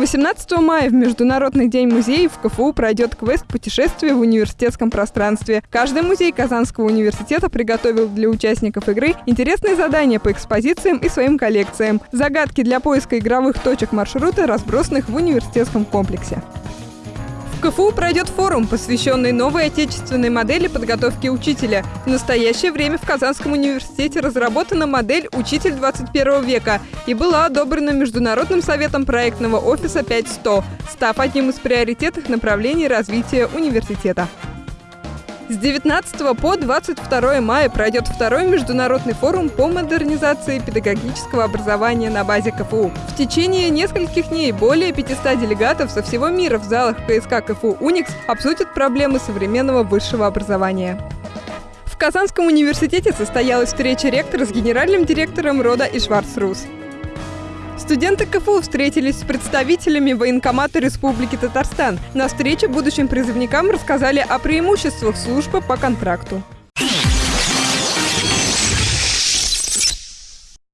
18 мая в Международный день музеев в КФУ пройдет квест «Путешествие в университетском пространстве». Каждый музей Казанского университета приготовил для участников игры интересные задания по экспозициям и своим коллекциям. Загадки для поиска игровых точек маршрута, разбросанных в университетском комплексе. КФУ пройдет форум, посвященный новой отечественной модели подготовки учителя. В настоящее время в Казанском университете разработана модель «Учитель 21 века» и была одобрена Международным советом проектного офиса 5100, став одним из приоритетных направлений развития университета. С 19 по 22 мая пройдет второй международный форум по модернизации педагогического образования на базе КФУ. В течение нескольких дней более 500 делегатов со всего мира в залах КСК КФУ «Уникс» обсудят проблемы современного высшего образования. В Казанском университете состоялась встреча ректора с генеральным директором рода Ишварцрус. Студенты КФУ встретились с представителями военкомата Республики Татарстан. На встрече будущим призывникам рассказали о преимуществах службы по контракту.